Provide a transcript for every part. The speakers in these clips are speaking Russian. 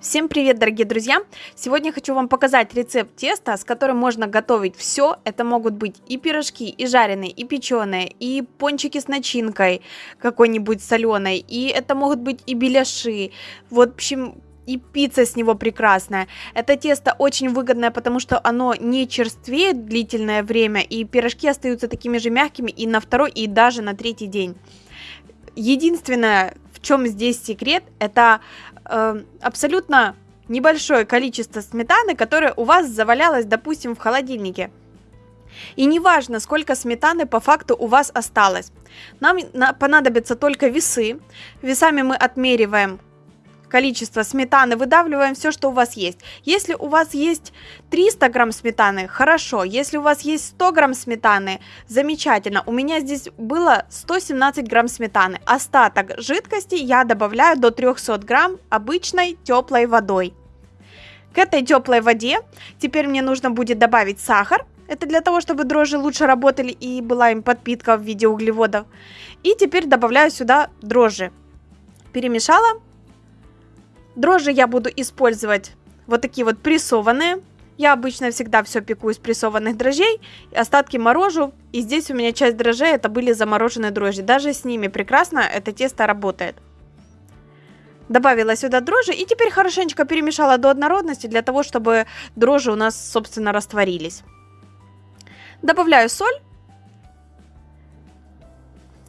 Всем привет, дорогие друзья! Сегодня хочу вам показать рецепт теста, с которым можно готовить все. Это могут быть и пирожки, и жареные, и печеные, и пончики с начинкой какой-нибудь соленой, и это могут быть и беляши. В общем, и пицца с него прекрасная. Это тесто очень выгодное, потому что оно не черствеет длительное время, и пирожки остаются такими же мягкими и на второй, и даже на третий день. Единственное, в чем здесь секрет, это э, абсолютно небольшое количество сметаны, которое у вас завалялось, допустим, в холодильнике. И неважно, сколько сметаны по факту у вас осталось. Нам понадобятся только весы. Весами мы отмериваем количество сметаны, выдавливаем все, что у вас есть. Если у вас есть 300 грамм сметаны, хорошо. Если у вас есть 100 грамм сметаны, замечательно. У меня здесь было 117 грамм сметаны. Остаток жидкости я добавляю до 300 грамм обычной теплой водой. К этой теплой воде теперь мне нужно будет добавить сахар. Это для того, чтобы дрожжи лучше работали и была им подпитка в виде углеводов. И теперь добавляю сюда дрожжи. Перемешала, Дрожжи я буду использовать вот такие вот прессованные. Я обычно всегда все пеку из прессованных дрожжей, остатки морожу, и здесь у меня часть дрожжей это были замороженные дрожжи. Даже с ними прекрасно это тесто работает. Добавила сюда дрожжи и теперь хорошенечко перемешала до однородности для того, чтобы дрожжи у нас, собственно, растворились. Добавляю соль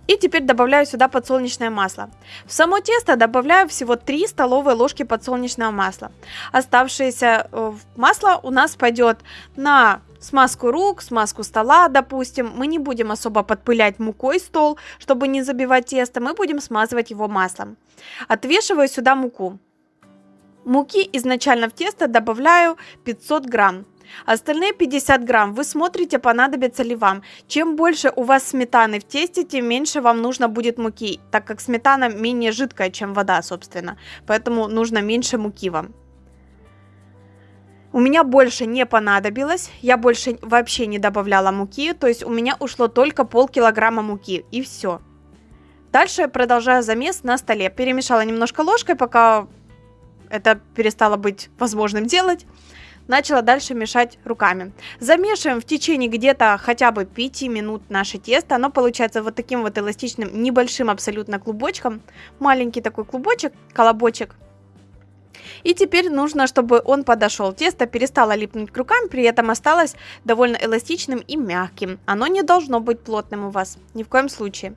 и теперь добавляю сюда подсолнечное масло. В само тесто добавляю всего 3 столовые ложки подсолнечного масла. Оставшееся э, масло у нас пойдет на смазку рук, смазку стола, допустим. Мы не будем особо подпылять мукой стол, чтобы не забивать тесто, мы будем смазывать его маслом. Отвешиваю сюда муку. Муки изначально в тесто добавляю 500 грамм. Остальные 50 грамм вы смотрите, понадобится ли вам. Чем больше у вас сметаны в тесте, тем меньше вам нужно будет муки, так как сметана менее жидкая, чем вода, собственно. Поэтому нужно меньше муки вам. У меня больше не понадобилось, я больше вообще не добавляла муки, то есть у меня ушло только полкилограмма муки и все. Дальше продолжаю замес на столе. Перемешала немножко ложкой, пока это перестало быть возможным делать начала дальше мешать руками. Замешиваем в течение где-то хотя бы 5 минут наше тесто. Оно получается вот таким вот эластичным, небольшим абсолютно клубочком. Маленький такой клубочек, колобочек. И теперь нужно, чтобы он подошел. Тесто перестало липнуть к рукам, при этом осталось довольно эластичным и мягким. Оно не должно быть плотным у вас, ни в коем случае.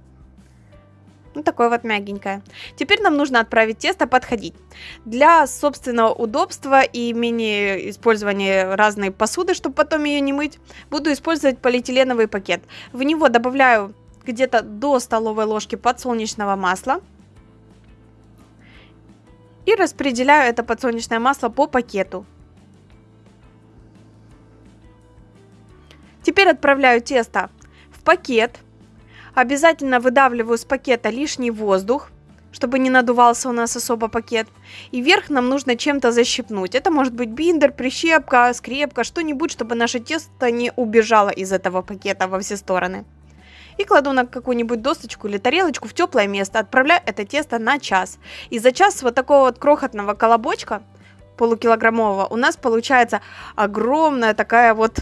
Ну, такое вот мягенькое. Теперь нам нужно отправить тесто подходить. Для собственного удобства и менее использования разной посуды, чтобы потом ее не мыть, буду использовать полиэтиленовый пакет. В него добавляю где-то до столовой ложки подсолнечного масла. И распределяю это подсолнечное масло по пакету. Теперь отправляю тесто в пакет. Обязательно выдавливаю с пакета лишний воздух, чтобы не надувался у нас особо пакет. И верх нам нужно чем-то защипнуть. Это может быть биндер, прищепка, скрепка, что-нибудь, чтобы наше тесто не убежало из этого пакета во все стороны. И кладу на какую-нибудь досточку или тарелочку в теплое место. Отправляю это тесто на час. И за час вот такого вот крохотного колобочка, полукилограммового, у нас получается огромная такая вот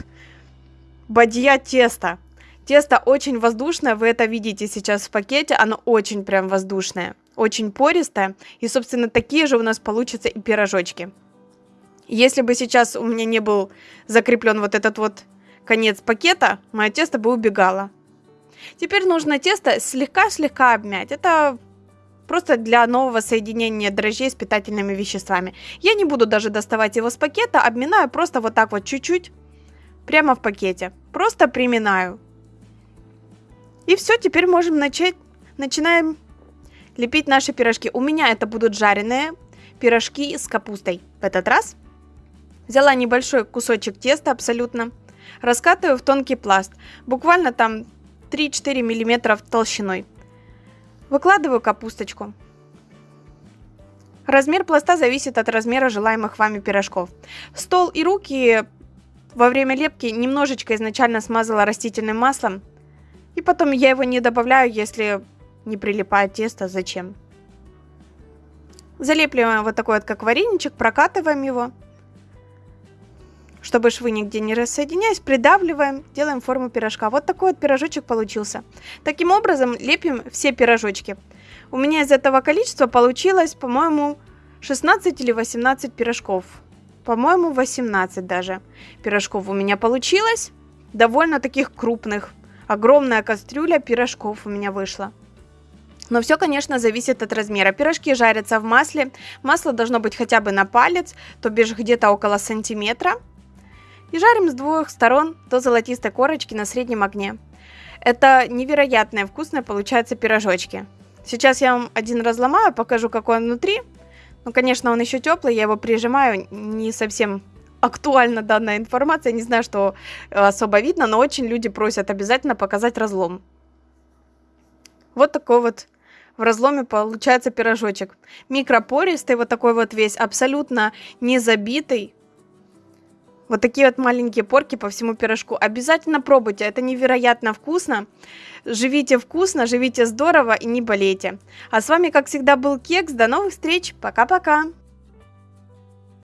бадья теста. Тесто очень воздушное, вы это видите сейчас в пакете, оно очень прям воздушное, очень пористое. И, собственно, такие же у нас получатся и пирожочки. Если бы сейчас у меня не был закреплен вот этот вот конец пакета, мое тесто бы убегало. Теперь нужно тесто слегка-слегка обмять. Это просто для нового соединения дрожжей с питательными веществами. Я не буду даже доставать его с пакета, обминаю просто вот так вот чуть-чуть, прямо в пакете. Просто приминаю. И все, теперь можем начать. Начинаем лепить наши пирожки. У меня это будут жареные пирожки с капустой. В этот раз взяла небольшой кусочек теста абсолютно, раскатываю в тонкий пласт, буквально там 3-4 мм толщиной. Выкладываю капусточку. Размер пласта зависит от размера желаемых вами пирожков. Стол и руки во время лепки немножечко изначально смазала растительным маслом, и потом я его не добавляю, если не прилипает тесто. Зачем? Залепливаем вот такой вот, как вареничек, прокатываем его. Чтобы швы нигде не рассоединяясь, придавливаем, делаем форму пирожка. Вот такой вот пирожочек получился. Таким образом лепим все пирожочки. У меня из этого количества получилось, по-моему, 16 или 18 пирожков. По-моему, 18 даже пирожков у меня получилось. Довольно таких крупных. Огромная кастрюля пирожков у меня вышла. Но все, конечно, зависит от размера. Пирожки жарятся в масле. Масло должно быть хотя бы на палец, то бишь где-то около сантиметра. И жарим с двух сторон до золотистой корочки на среднем огне. Это невероятно вкусные получаются пирожочки. Сейчас я вам один разломаю, покажу, какой он внутри. Ну, конечно, он еще теплый, я его прижимаю, не совсем актуальна данная информация, не знаю, что э, особо видно, но очень люди просят обязательно показать разлом. Вот такой вот в разломе получается пирожочек. Микропористый, вот такой вот весь, абсолютно не забитый. Вот такие вот маленькие порки по всему пирожку. Обязательно пробуйте, это невероятно вкусно. Живите вкусно, живите здорово и не болейте. А с вами, как всегда, был Кекс. До новых встреч. Пока-пока.